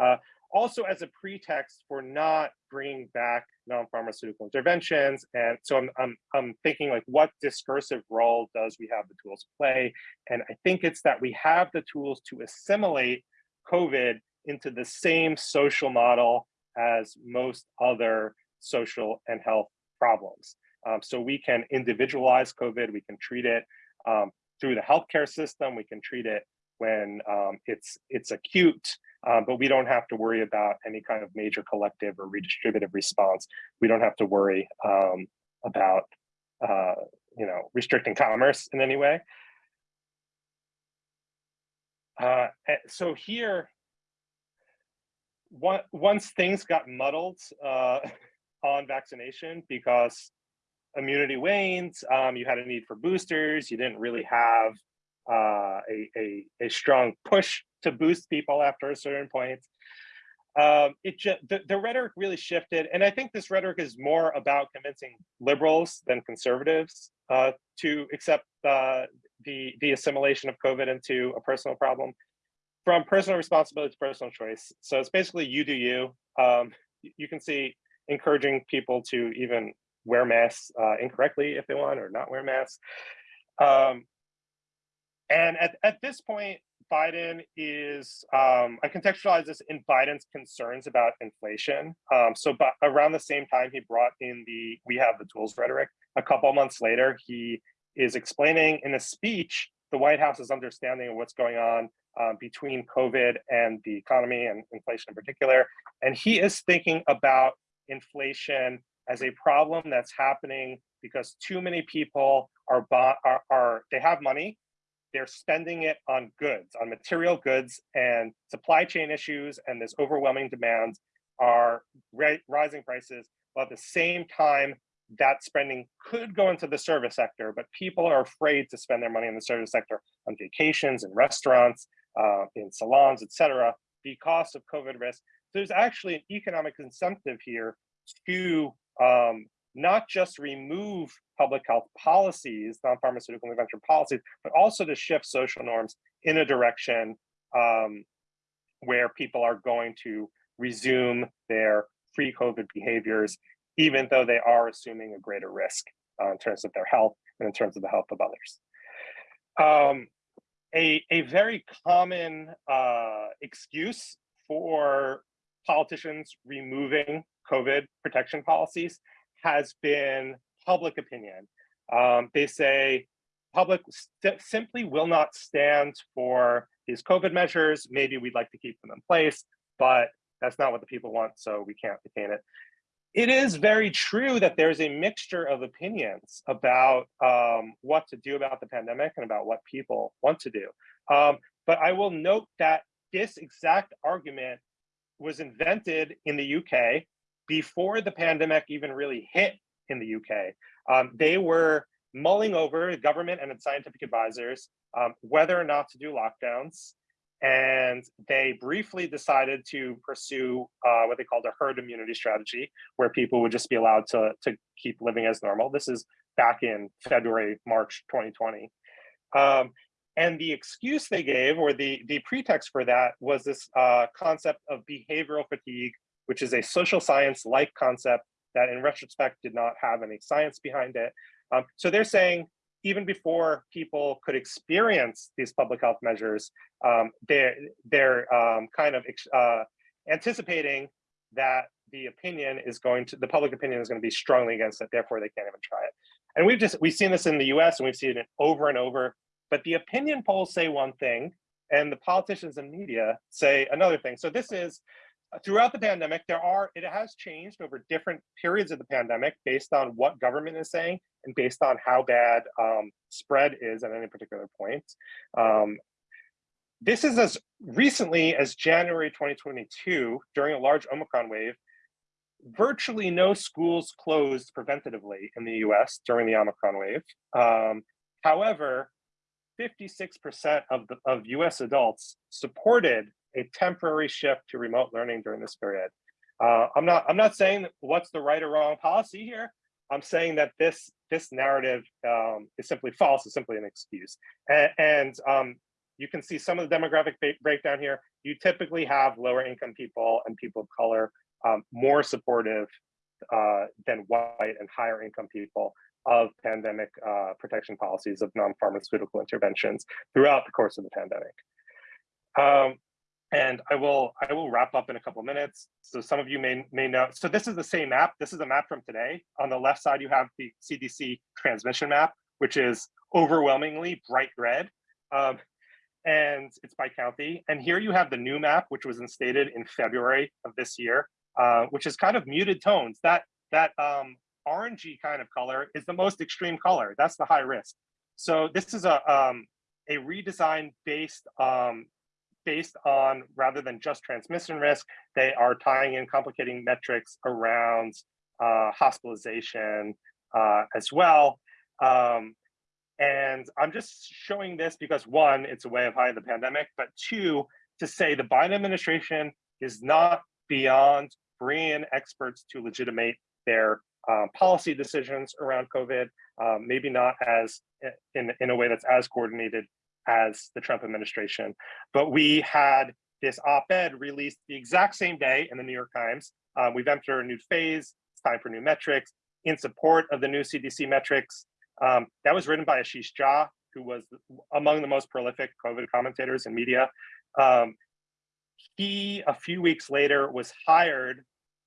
Uh, also as a pretext for not bringing back non-pharmaceutical interventions. And so I'm, I'm, I'm thinking like, what discursive role does we have the tools to play? And I think it's that we have the tools to assimilate COVID into the same social model as most other social and health problems. Um, so we can individualize COVID, we can treat it um, through the healthcare system, we can treat it when um, it's it's acute, uh, but we don't have to worry about any kind of major collective or redistributive response. We don't have to worry um, about uh, you know, restricting commerce in any way. Uh, eh, so here, once things got muddled uh, on vaccination because immunity wanes, um, you had a need for boosters, you didn't really have uh, a, a, a strong push to boost people after a certain point. Um, it just the, the rhetoric really shifted, and I think this rhetoric is more about convincing liberals than conservatives uh, to accept uh, the the assimilation of COVID into a personal problem from personal responsibility to personal choice. So it's basically you do you. Um, you can see encouraging people to even wear masks uh, incorrectly if they want or not wear masks. Um, and at, at this point, Biden is, um, I contextualize this in Biden's concerns about inflation. Um, so but around the same time he brought in the we have the tools rhetoric, a couple months later, he is explaining in a speech the White House's understanding of what's going on um, between COVID and the economy and inflation in particular. And he is thinking about inflation as a problem that's happening because too many people are, are, are they have money they're spending it on goods, on material goods, and supply chain issues and this overwhelming demand are rising prices. While at the same time, that spending could go into the service sector, but people are afraid to spend their money in the service sector on vacations and restaurants, uh, in salons, etc., because of COVID risk. So there's actually an economic incentive here to um, not just remove public health policies, non-pharmaceutical intervention policies, but also to shift social norms in a direction um, where people are going to resume their pre-COVID behaviors, even though they are assuming a greater risk uh, in terms of their health and in terms of the health of others. Um, a, a very common uh, excuse for politicians removing COVID protection policies has been public opinion. Um, they say public simply will not stand for these COVID measures. Maybe we'd like to keep them in place, but that's not what the people want, so we can't retain it. It is very true that there's a mixture of opinions about um, what to do about the pandemic and about what people want to do. Um, but I will note that this exact argument was invented in the UK before the pandemic even really hit in the UK. Um, they were mulling over government and its scientific advisors um, whether or not to do lockdowns. And they briefly decided to pursue uh, what they called a herd immunity strategy, where people would just be allowed to, to keep living as normal. This is back in February, March 2020. Um, and the excuse they gave, or the, the pretext for that, was this uh, concept of behavioral fatigue, which is a social science-like concept that in retrospect did not have any science behind it. Um, so they're saying even before people could experience these public health measures, um, they're, they're um, kind of uh, anticipating that the opinion is going to, the public opinion is going to be strongly against it, therefore they can't even try it. And we've just, we've seen this in the US and we've seen it over and over, but the opinion polls say one thing and the politicians and media say another thing. So this is throughout the pandemic, there are, it has changed over different periods of the pandemic based on what government is saying and based on how bad um, spread is at any particular point. Um, this is as recently as January 2022, during a large Omicron wave, virtually no schools closed preventatively in the US during the Omicron wave. Um, however, 56% of, the, of US adults supported a temporary shift to remote learning during this period. Uh, I'm not I'm not saying what's the right or wrong policy here. I'm saying that this this narrative um, is simply false. It's simply an excuse. And, and um, you can see some of the demographic breakdown here. You typically have lower income people and people of color um, more supportive uh, than white and higher income people of pandemic uh, protection policies of non-pharmaceutical interventions throughout the course of the pandemic. Um, and I will I will wrap up in a couple minutes. So some of you may may know. So this is the same map. This is a map from today. On the left side, you have the CDC transmission map, which is overwhelmingly bright red. Um, and it's by county. And here you have the new map, which was instated in February of this year, uh, which is kind of muted tones. That that um, orangey kind of color is the most extreme color. That's the high risk. So this is a um, a redesign based um, based on rather than just transmission risk, they are tying in complicating metrics around uh, hospitalization uh, as well. Um, and I'm just showing this because one, it's a way of hiding the pandemic, but two, to say the Biden administration is not beyond bringing in experts to legitimate their um, policy decisions around COVID, um, maybe not as in, in a way that's as coordinated as the Trump administration. But we had this op-ed released the exact same day in the New York Times. Um, we've entered a new phase, it's time for new metrics in support of the new CDC metrics. Um, that was written by Ashish Jha, who was among the most prolific COVID commentators in media. Um, he, a few weeks later, was hired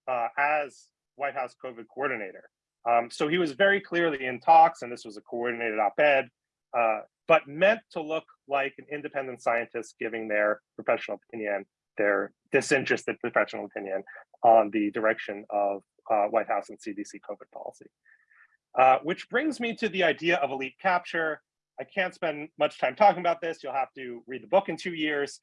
uh, as White House COVID coordinator. Um, so he was very clearly in talks, and this was a coordinated op-ed, uh, but meant to look like an independent scientist giving their professional opinion, their disinterested professional opinion on the direction of uh, White House and CDC COVID policy. Uh, which brings me to the idea of elite capture. I can't spend much time talking about this. You'll have to read the book in two years.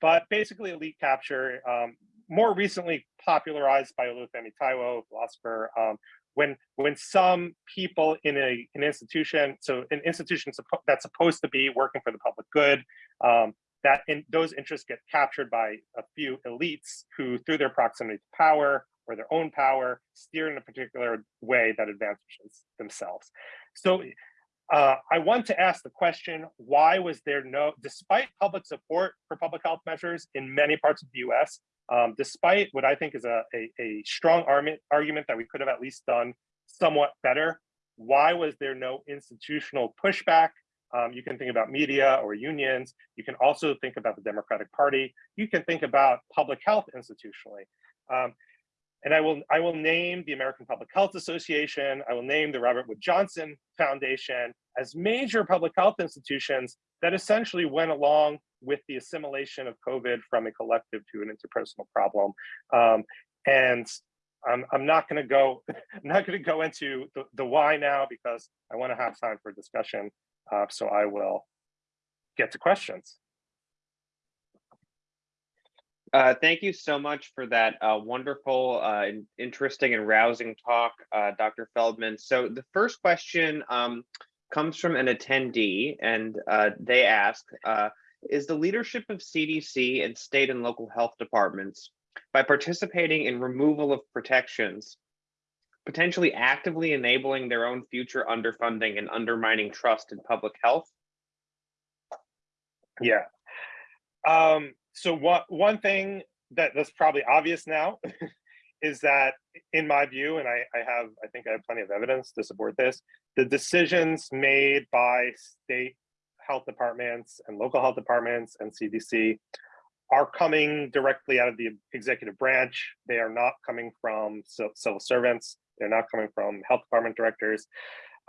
But basically, elite capture, um, more recently popularized by Olufemi Taiwo, philosopher, um, when when some people in a an institution, so an institution that's supposed to be working for the public good, um, that in, those interests get captured by a few elites who, through their proximity to power, or their own power, steer in a particular way that advantages themselves. So uh, I want to ask the question, why was there no, despite public support for public health measures in many parts of the US, um, despite what I think is a, a, a strong argument that we could have at least done somewhat better, why was there no institutional pushback? Um, you can think about media or unions. You can also think about the Democratic Party. You can think about public health institutionally. Um, and I will, I will name the American Public Health Association, I will name the Robert Wood Johnson Foundation as major public health institutions that essentially went along with the assimilation of COVID from a collective to an interpersonal problem. Um, and I'm, I'm not going to go I'm not going to go into the, the why now because I want to have time for discussion. Uh, so I will get to questions. Uh, thank you so much for that uh, wonderful, uh, interesting and rousing talk, uh, Dr. Feldman. So the first question um, comes from an attendee and uh, they ask, is the leadership of CDC and state and local health departments, by participating in removal of protections, potentially actively enabling their own future underfunding and undermining trust in public health? Yeah. Um, so one one thing that that's probably obvious now is that in my view and I, I have i think i have plenty of evidence to support this the decisions made by state health departments and local health departments and cdc are coming directly out of the executive branch they are not coming from civil servants they're not coming from health department directors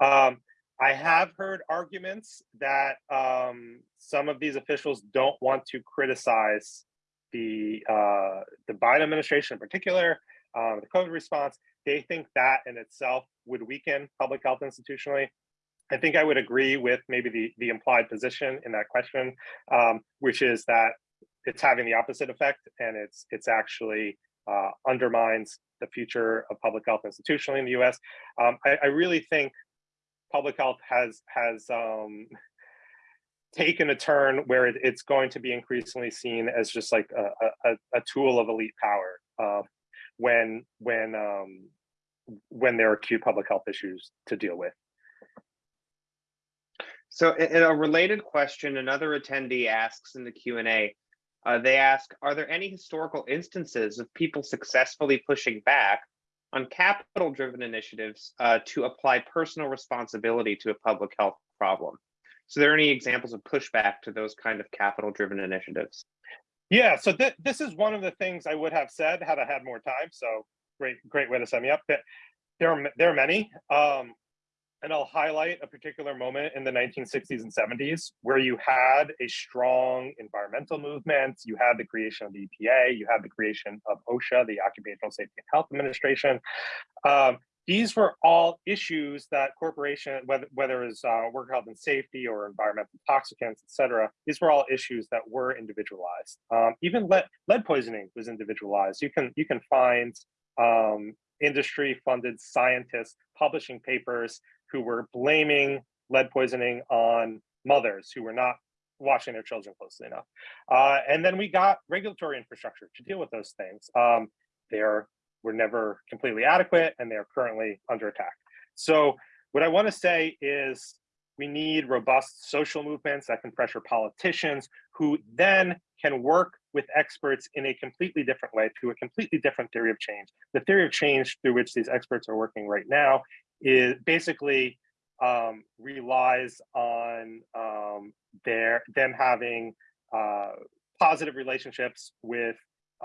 um, I have heard arguments that um, some of these officials don't want to criticize the uh, the Biden administration in particular, um, the COVID response. They think that in itself would weaken public health institutionally. I think I would agree with maybe the the implied position in that question, um, which is that it's having the opposite effect, and it's it's actually uh, undermines the future of public health institutionally in the U.S. Um, I, I really think public health has has um, taken a turn where it, it's going to be increasingly seen as just like a, a, a tool of elite power uh, when when um, when there are acute public health issues to deal with. So in a related question, another attendee asks in the Q&A, uh, they ask, are there any historical instances of people successfully pushing back on capital driven initiatives uh, to apply personal responsibility to a public health problem. So there are any examples of pushback to those kind of capital driven initiatives? Yeah, so th this is one of the things I would have said had I had more time. So great, great way to set me up. There are, there are many. Um, and I'll highlight a particular moment in the 1960s and 70s where you had a strong environmental movement, you had the creation of the EPA, you had the creation of OSHA, the Occupational Safety and Health Administration. Um, these were all issues that corporation, whether whether it's uh, work health and safety or environmental toxicants, et cetera, these were all issues that were individualized. Um, even lead, lead poisoning was individualized. You can you can find um, industry-funded scientists publishing papers who were blaming lead poisoning on mothers who were not watching their children closely enough. Uh, and then we got regulatory infrastructure to deal with those things. Um, they're were never completely adequate and they're currently under attack. So what I want to say is we need robust social movements that can pressure politicians who then can work with experts in a completely different way to a completely different theory of change. The theory of change through which these experts are working right now is basically um, relies on um, their them having uh, positive relationships with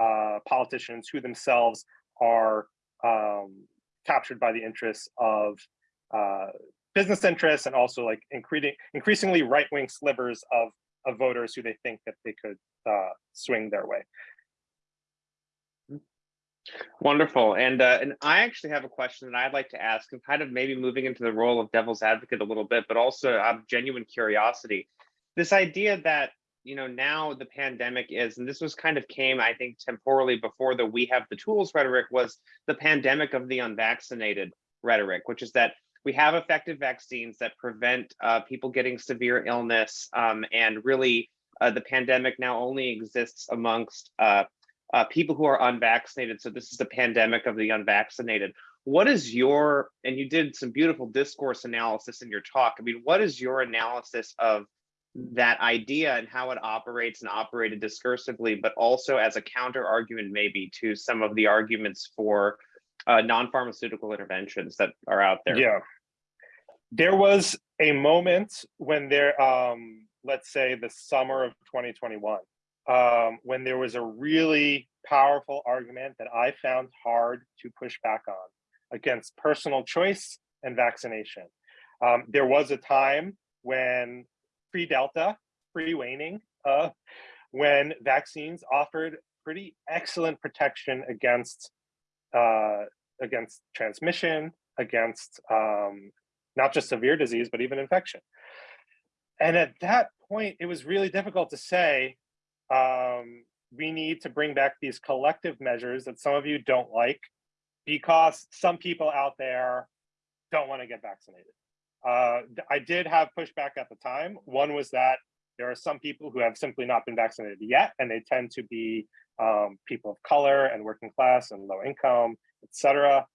uh, politicians who themselves are um, captured by the interests of uh, business interests and also like increasing increasingly right-wing slivers of, of voters who they think that they could uh, swing their way. Wonderful. And uh, and I actually have a question that I'd like to ask, and kind of maybe moving into the role of devil's advocate a little bit, but also out of genuine curiosity. This idea that you know, now the pandemic is, and this was kind of came, I think, temporally before the we have the tools rhetoric was the pandemic of the unvaccinated rhetoric, which is that we have effective vaccines that prevent uh, people getting severe illness. Um, and really, uh, the pandemic now only exists amongst uh, uh people who are unvaccinated. So this is the pandemic of the unvaccinated. What is your, and you did some beautiful discourse analysis in your talk. I mean, what is your analysis of that idea and how it operates and operated discursively, but also as a counter argument maybe to some of the arguments for uh, non-pharmaceutical interventions that are out there. Yeah, there was a moment when there, um, let's say the summer of 2021, um, when there was a really powerful argument that I found hard to push back on against personal choice and vaccination. Um, there was a time when pre-Delta, pre-waning, uh, when vaccines offered pretty excellent protection against uh, against transmission, against um, not just severe disease, but even infection. And at that point, it was really difficult to say, um, we need to bring back these collective measures that some of you don't like because some people out there don't want to get vaccinated. Uh, I did have pushback at the time. One was that there are some people who have simply not been vaccinated yet, and they tend to be um, people of color and working class and low income, etc.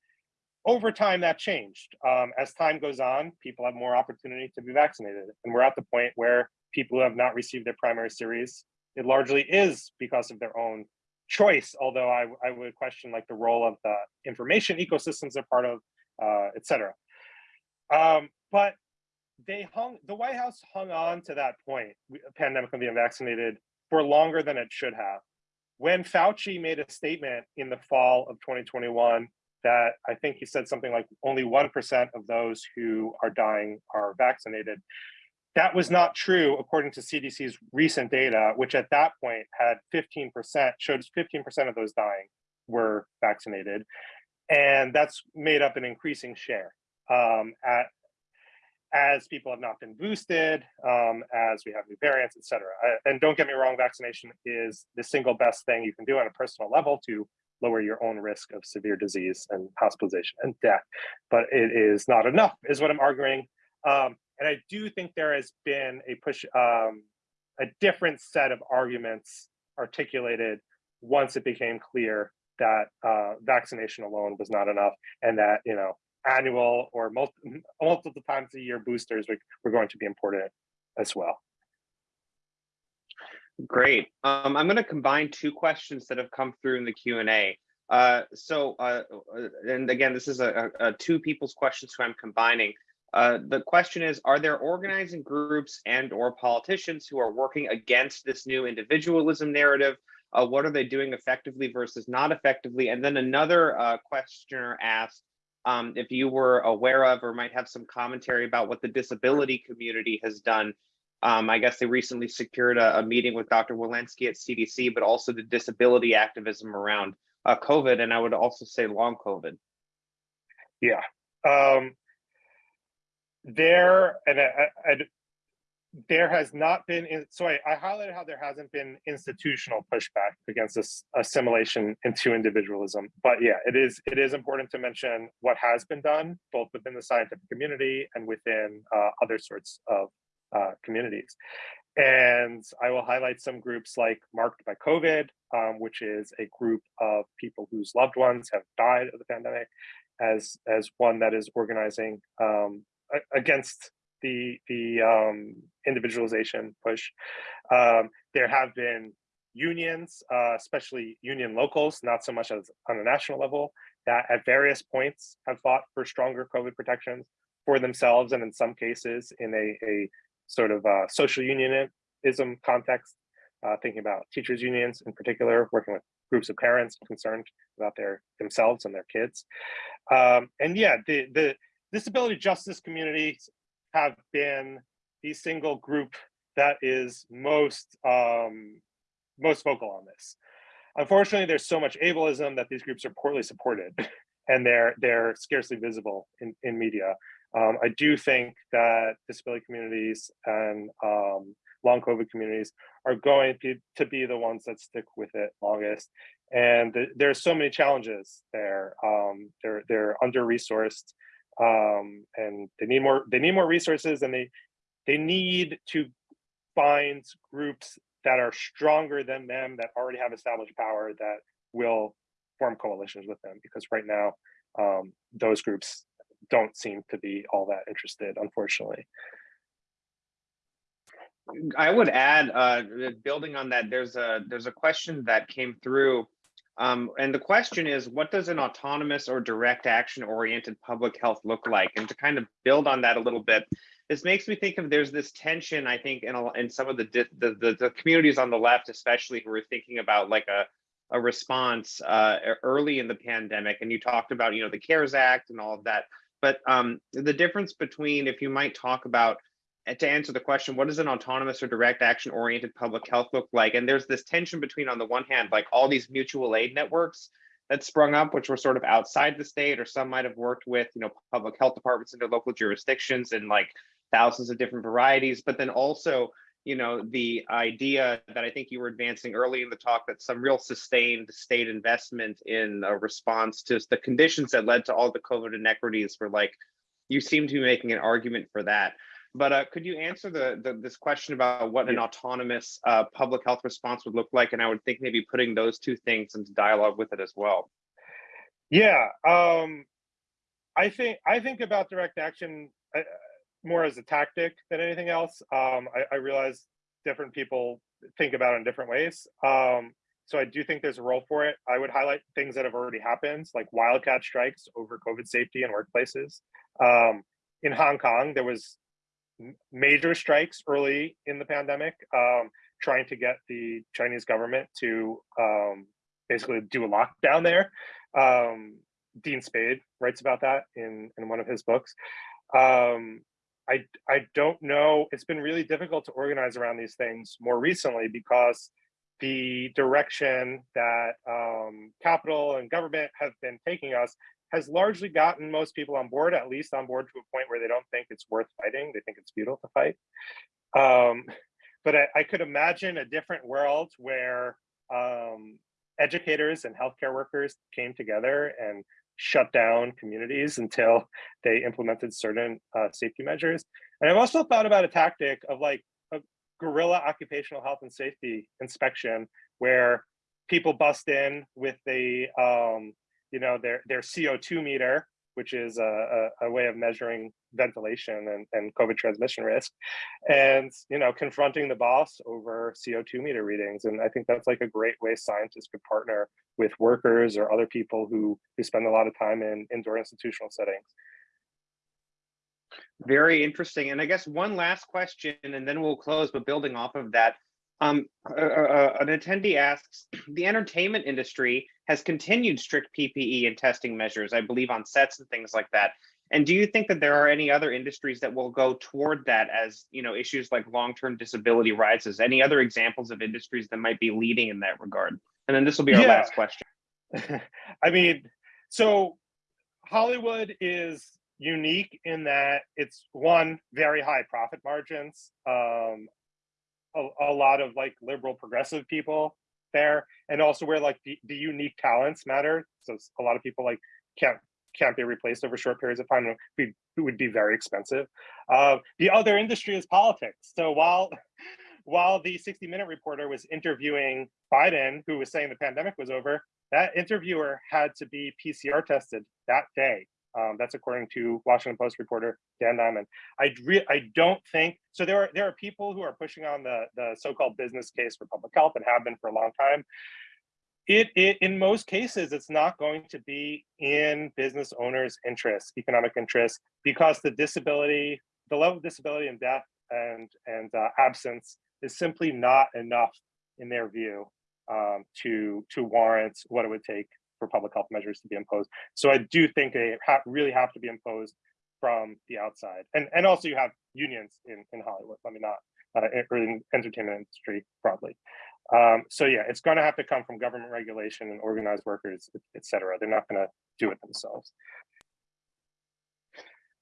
Over time, that changed. Um, as time goes on, people have more opportunity to be vaccinated, and we're at the point where people who have not received their primary series, it largely is because of their own choice. Although I, I would question like the role of the information ecosystems they're part of, uh, etc. Um, but they hung, the White House hung on to that point, pandemic of the unvaccinated, for longer than it should have. When Fauci made a statement in the fall of 2021 that I think he said something like only 1% of those who are dying are vaccinated. That was not true according to CDC's recent data, which at that point had 15%, showed 15% of those dying were vaccinated. And that's made up an increasing share um, at as people have not been boosted, um, as we have new variants, et cetera. And don't get me wrong, vaccination is the single best thing you can do on a personal level to lower your own risk of severe disease and hospitalization and death. But it is not enough, is what I'm arguing. Um, and I do think there has been a push, um, a different set of arguments articulated once it became clear that uh, vaccination alone was not enough and that, you know, annual or multiple, multiple times a year boosters were were going to be important as well. Great. Um, I'm going to combine two questions that have come through in the Q&A. Uh, so, uh, uh, and again, this is a, a, two people's questions who I'm combining. Uh, the question is, are there organizing groups and or politicians who are working against this new individualism narrative? Uh, what are they doing effectively versus not effectively? And then another uh, questioner asked, um, if you were aware of or might have some commentary about what the disability community has done. Um, I guess they recently secured a, a, meeting with Dr. Walensky at CDC, but also the disability activism around uh, COVID, and I would also say long COVID. Yeah. Um, there and I, I, there has not been in, so I, highlighted how there hasn't been institutional pushback against this assimilation into individualism. But yeah, it is it is important to mention what has been done both within the scientific community and within uh, other sorts of uh, communities. And I will highlight some groups like Marked by COVID, um, which is a group of people whose loved ones have died of the pandemic, as as one that is organizing um, against the the um, individualization push. Um, there have been unions, uh, especially union locals, not so much as on a national level, that at various points have fought for stronger COVID protections for themselves, and in some cases, in a, a sort of uh, social unionism context, uh, thinking about teachers unions in particular, working with groups of parents concerned about their themselves and their kids. Um, and yeah, the the disability justice communities have been the single group that is most um, most vocal on this. Unfortunately, there's so much ableism that these groups are poorly supported, and they're they're scarcely visible in in media. Um, I do think that disability communities and um, long COVID communities are going to, be the ones that stick with it longest. And th there's so many challenges there. Um, they're they're under resourced um, and they need more they need more resources and they they need to find groups that are stronger than them that already have established power that will form coalitions with them. Because right now um, those groups don't seem to be all that interested unfortunately. I would add, uh, building on that, there's a there's a question that came through, um, and the question is, what does an autonomous or direct action oriented public health look like? And to kind of build on that a little bit, this makes me think of there's this tension I think in a, in some of the, the the the communities on the left, especially who are thinking about like a a response uh, early in the pandemic, and you talked about you know the CARES Act and all of that, but um, the difference between if you might talk about to answer the question, what does an autonomous or direct action oriented public health look like? And there's this tension between, on the one hand, like all these mutual aid networks that sprung up, which were sort of outside the state, or some might have worked with, you know, public health departments in their local jurisdictions and like thousands of different varieties. But then also, you know, the idea that I think you were advancing early in the talk that some real sustained state investment in a response to the conditions that led to all the COVID inequities were like, you seem to be making an argument for that. But uh, could you answer the, the this question about what an autonomous uh, public health response would look like? And I would think maybe putting those two things into dialogue with it as well. yeah um, i think i think about direct action uh, more as a tactic than anything else. Um, I, I realize different people think about it in different ways. Um, so i do think there's a role for it. I would highlight things that have already happened like wildcat strikes over covid safety in workplaces. Um, in hong kong there was major strikes early in the pandemic, um, trying to get the Chinese government to um, basically do a lockdown there. Um, Dean Spade writes about that in in one of his books. Um, I I don't know. It's been really difficult to organize around these things more recently because the direction that um, capital and government have been taking us has largely gotten most people on board, at least on board to a point where they don't think it's worth fighting. They think it's futile to fight. Um, but I, I could imagine a different world where um, educators and healthcare workers came together and shut down communities until they implemented certain uh, safety measures. And I've also thought about a tactic of like a guerrilla occupational health and safety inspection where people bust in with the um, you know their their CO2 meter, which is a, a, a way of measuring ventilation and, and COVID transmission risk, and you know confronting the boss over CO2 meter readings. And I think that's like a great way scientists could partner with workers or other people who who spend a lot of time in indoor institutional settings. Very interesting. And I guess one last question, and then we'll close. But building off of that, um, uh, uh, an attendee asks: The entertainment industry has continued strict PPE and testing measures, I believe, on sets and things like that. And do you think that there are any other industries that will go toward that as you know issues like long-term disability rises? Any other examples of industries that might be leading in that regard? And then this will be our Yeah. last question. I mean, so Hollywood is unique in that it's one very high profit margins. Um, a, a lot of like liberal progressive people there, and also where like the, the unique talents matter. So a lot of people like can't can't be replaced over short periods of time. It would be, it would be very expensive. Uh, the other industry is politics. So while while the 60 Minute reporter was interviewing Biden, who was saying the pandemic was over, that interviewer had to be PCR tested that day. Um, that's according to Washington Post reporter Dan Diamond. I I don't think so. There are there are people who are pushing on the the so-called business case for public health and have been for a long time. It, it in most cases it's not going to be in business owners' interests, economic interests, because the disability, the level of disability and death and and uh, absence is simply not enough in their view um, to to warrant what it would take for public health measures to be imposed. So I do think they ha really have to be imposed from the outside, and and also you have unions in in Hollywood. Let me not uh, or in entertainment industry broadly. Um, so yeah, it's going to have to come from government regulation and organized workers, et- et cetera. They're not going to do it themselves.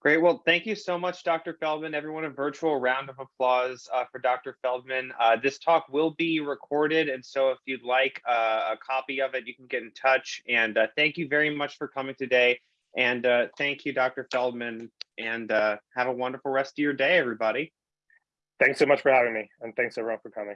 Great. Well, thank you so much, Dr. Feldman. Everyone, a virtual round of applause uh, for Dr. Feldman. Uh, this talk will be recorded, and so if you'd like uh, a copy of it, you can get in touch. And uh, thank you very much for coming today. And uh, thank you, Dr. Feldman. And uh, have a wonderful rest of your day, everybody. Thanks so much for having me, and thanks everyone for coming.